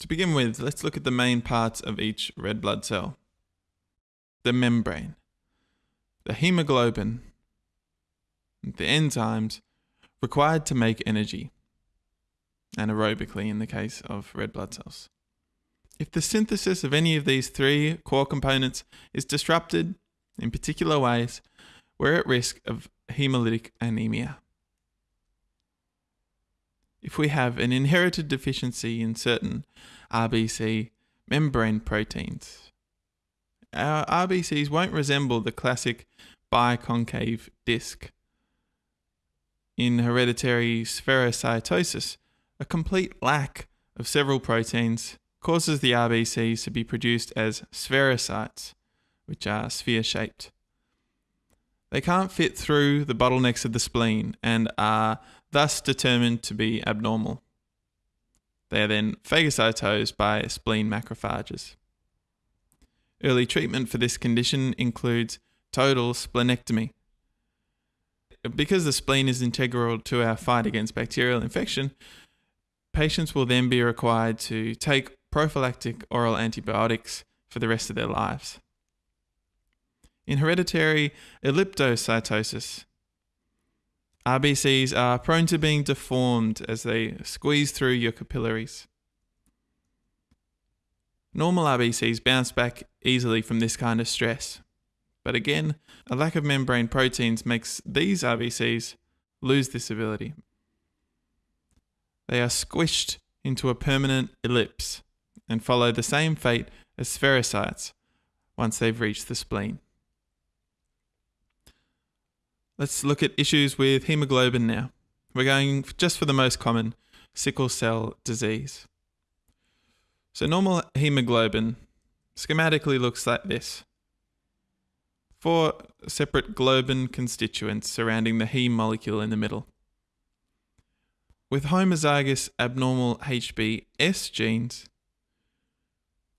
To begin with, let's look at the main parts of each red blood cell. The membrane, the hemoglobin, the enzymes required to make energy, anaerobically in the case of red blood cells. If the synthesis of any of these three core components is disrupted in particular ways, we're at risk of hemolytic anemia. If we have an inherited deficiency in certain RBC membrane proteins, our RBCs won't resemble the classic biconcave disc in hereditary spherocytosis, a complete lack of several proteins causes the RBCs to be produced as spherocytes, which are sphere shaped. They can't fit through the bottlenecks of the spleen and are thus determined to be abnormal. They are then phagocytosed by spleen macrophages. Early treatment for this condition includes total splenectomy, because the spleen is integral to our fight against bacterial infection, patients will then be required to take prophylactic oral antibiotics for the rest of their lives. In hereditary elliptocytosis, RBCs are prone to being deformed as they squeeze through your capillaries. Normal RBCs bounce back easily from this kind of stress, but again, a lack of membrane proteins makes these RBCs lose this ability. They are squished into a permanent ellipse and follow the same fate as spherocytes once they've reached the spleen. Let's look at issues with hemoglobin now. We're going just for the most common sickle cell disease. So, normal hemoglobin schematically looks like this four separate globin constituents surrounding the heme molecule in the middle. With homozygous abnormal HBS genes,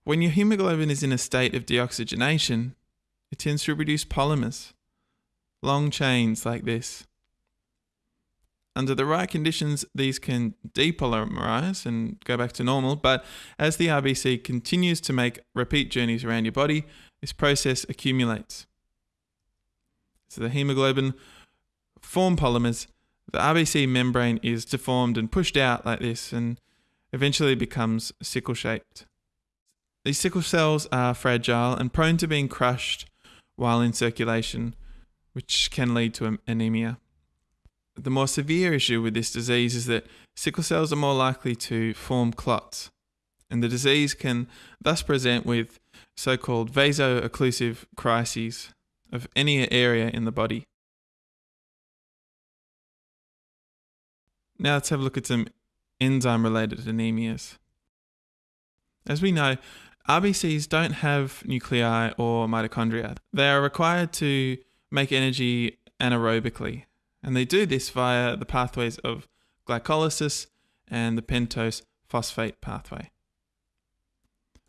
when your hemoglobin is in a state of deoxygenation, it tends to produce polymers, long chains like this. Under the right conditions, these can depolymerize and go back to normal, but as the RBC continues to make repeat journeys around your body, this process accumulates. So the hemoglobin form polymers. The RBC membrane is deformed and pushed out like this and eventually becomes sickle shaped. These sickle cells are fragile and prone to being crushed while in circulation, which can lead to anemia. The more severe issue with this disease is that sickle cells are more likely to form clots, and the disease can thus present with so called vaso-occlusive crises, of any area in the body. Now let's have a look at some enzyme related anemias. As we know, RBCs don't have nuclei or mitochondria. They are required to make energy anaerobically, and they do this via the pathways of glycolysis and the pentose phosphate pathway.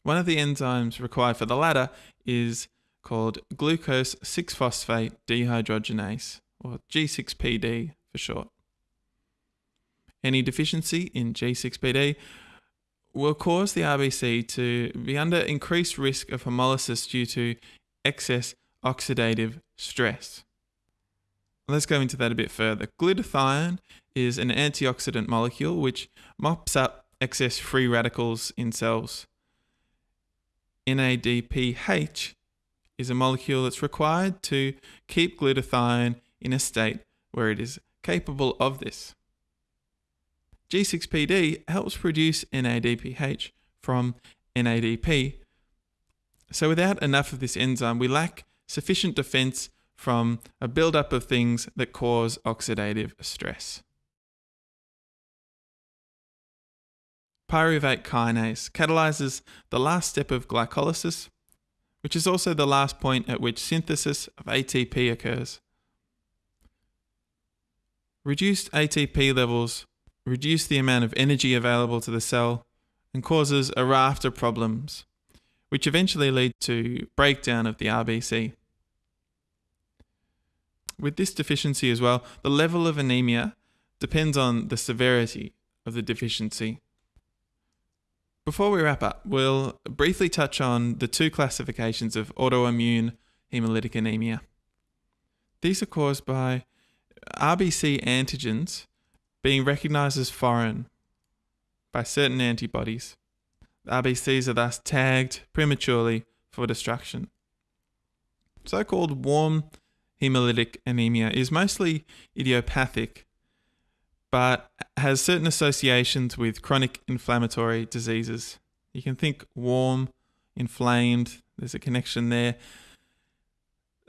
One of the enzymes required for the latter is called glucose 6 phosphate dehydrogenase, or G6PD for short. Any deficiency in G6PD will cause the RBC to be under increased risk of hemolysis due to excess oxidative stress. Let's go into that a bit further. Glutathione is an antioxidant molecule which mops up excess free radicals in cells. NADPH is a molecule that's required to keep glutathione in a state where it is capable of this. G6PD helps produce NADPH from NADP. So without enough of this enzyme, we lack sufficient defense from a buildup of things that cause oxidative stress. Pyruvate kinase catalyzes the last step of glycolysis which is also the last point at which synthesis of ATP occurs. Reduced ATP levels reduce the amount of energy available to the cell and causes a raft of problems, which eventually lead to breakdown of the RBC. With this deficiency as well, the level of anemia depends on the severity of the deficiency. Before we wrap up, we'll briefly touch on the two classifications of autoimmune hemolytic anemia. These are caused by RBC antigens being recognized as foreign by certain antibodies. RBCs are thus tagged prematurely for destruction. So called warm hemolytic anemia is mostly idiopathic, but has certain associations with chronic inflammatory diseases. You can think warm, inflamed, there's a connection there,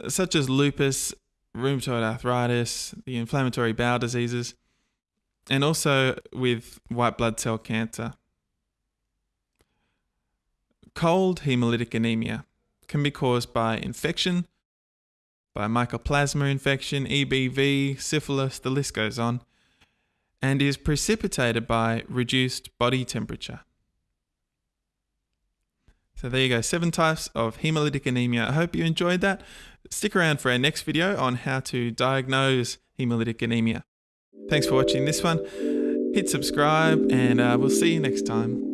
such as lupus, rheumatoid arthritis, the inflammatory bowel diseases, and also with white blood cell cancer. Cold hemolytic anemia can be caused by infection, by mycoplasma infection, EBV, syphilis, the list goes on, and is precipitated by reduced body temperature. So there you go, seven types of hemolytic anemia. I hope you enjoyed that. Stick around for our next video on how to diagnose hemolytic anemia. Thanks for watching this one. Hit subscribe and uh, we'll see you next time.